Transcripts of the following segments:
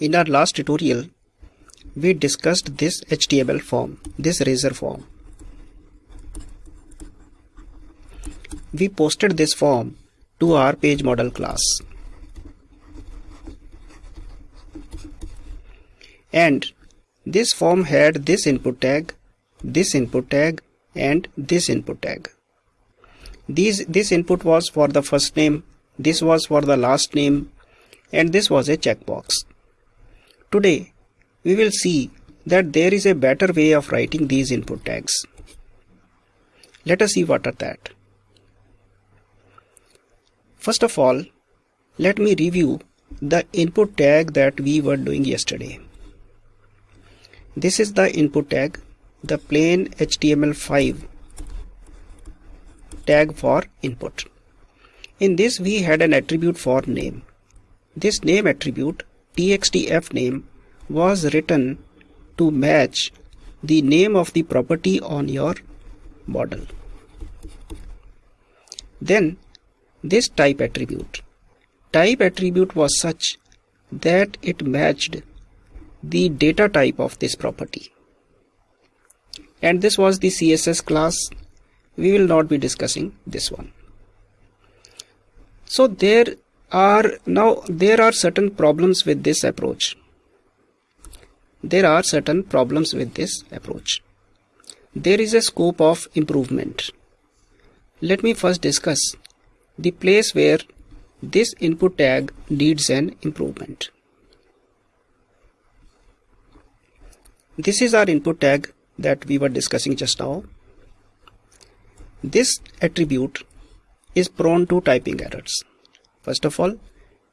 In our last tutorial, we discussed this HTML form, this razor form. We posted this form to our page model class. And this form had this input tag, this input tag and this input tag. These, this input was for the first name, this was for the last name and this was a checkbox. Today we will see that there is a better way of writing these input tags. Let us see what are that. First of all, let me review the input tag that we were doing yesterday. This is the input tag, the plain HTML5 tag for input. In this we had an attribute for name. This name attribute txtf name was written to match the name of the property on your model. Then this type attribute. Type attribute was such that it matched the data type of this property. And this was the CSS class. We will not be discussing this one. So there are now there are certain problems with this approach. There are certain problems with this approach. There is a scope of improvement. Let me first discuss the place where this input tag needs an improvement. This is our input tag that we were discussing just now. This attribute is prone to typing errors. First of all,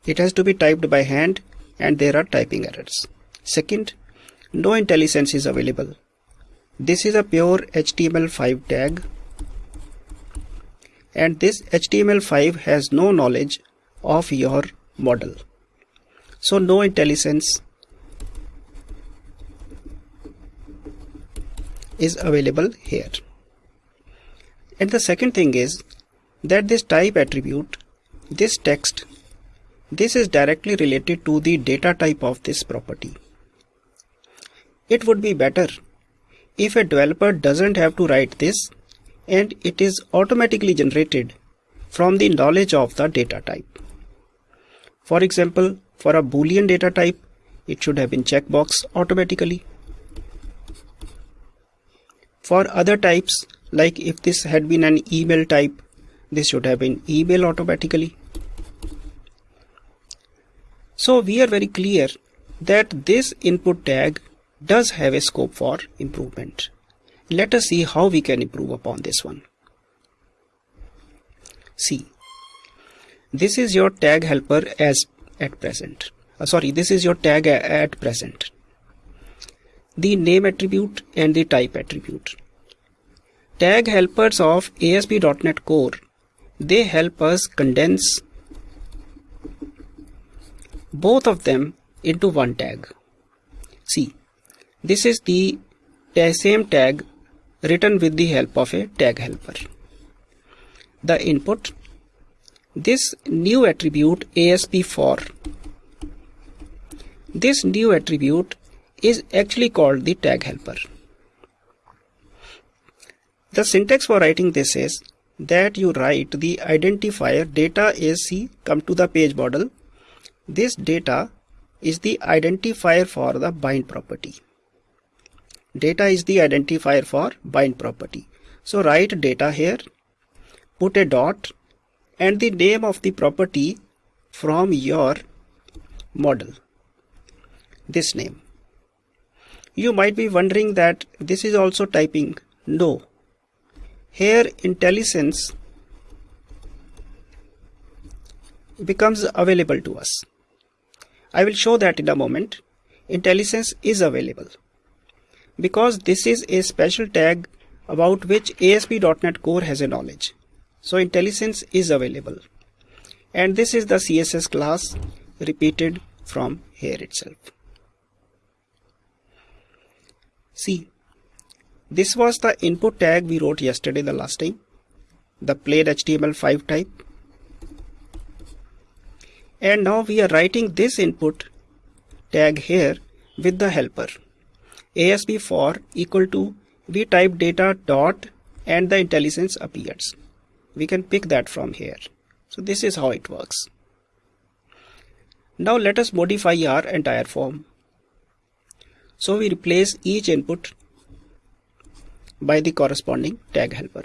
it has to be typed by hand and there are typing errors. Second, no IntelliSense is available. This is a pure HTML5 tag and this HTML5 has no knowledge of your model. So no IntelliSense is available here. And the second thing is that this type attribute, this text, this is directly related to the data type of this property. It would be better if a developer doesn't have to write this and it is automatically generated from the knowledge of the data type. For example, for a boolean data type, it should have been checkbox automatically. For other types, like if this had been an email type, this should have been email automatically. So we are very clear that this input tag does have a scope for improvement. Let us see how we can improve upon this one. See, this is your tag helper as at present. Uh, sorry, this is your tag at present the name attribute and the type attribute. Tag helpers of ASP.NET Core, they help us condense both of them into one tag. See, this is the same tag written with the help of a tag helper. The input, this new attribute asp-for. This new attribute is actually called the tag helper. The syntax for writing this is that you write the identifier data AC come to the page model. This data is the identifier for the bind property. Data is the identifier for bind property. So write data here, put a dot and the name of the property from your model. This name. You might be wondering that this is also typing. No. Here IntelliSense becomes available to us. I will show that in a moment. IntelliSense is available. Because this is a special tag about which ASP.NET Core has a knowledge. So IntelliSense is available. And this is the CSS class repeated from here itself. See, this was the input tag we wrote yesterday the last time, the plain HTML5 type. And now we are writing this input tag here with the helper ASP for equal to we type data dot and the IntelliSense appears. We can pick that from here. So this is how it works. Now let us modify our entire form. So we replace each input by the corresponding tag helper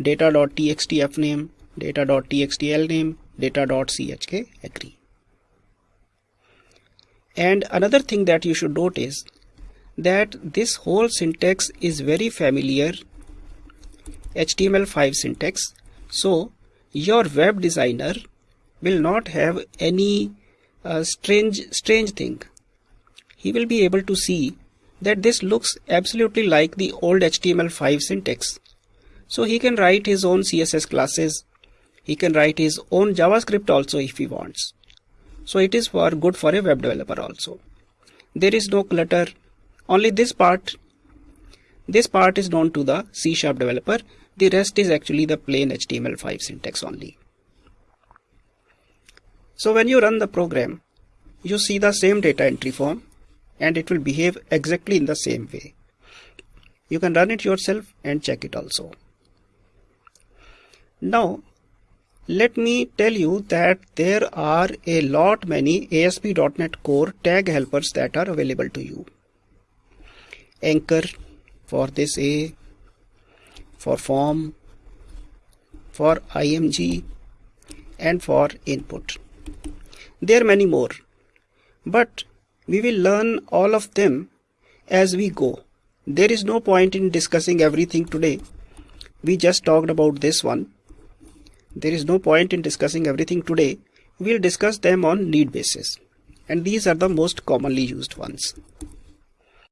data.txt fname, data.txt lname, data.chk agree. And another thing that you should note is that this whole syntax is very familiar HTML5 syntax. So your web designer will not have any uh, strange strange thing. He will be able to see that this looks absolutely like the old HTML5 syntax. So he can write his own CSS classes. He can write his own JavaScript also if he wants. So it is for good for a web developer also. There is no clutter. Only this part, this part is known to the C sharp developer. The rest is actually the plain HTML5 syntax only. So when you run the program, you see the same data entry form and it will behave exactly in the same way. You can run it yourself and check it also. Now, let me tell you that there are a lot many ASP.NET Core tag helpers that are available to you. Anchor for this A, for form, for IMG, and for input. There are many more, but we will learn all of them as we go. There is no point in discussing everything today. We just talked about this one there is no point in discussing everything today. We'll discuss them on need basis. And these are the most commonly used ones.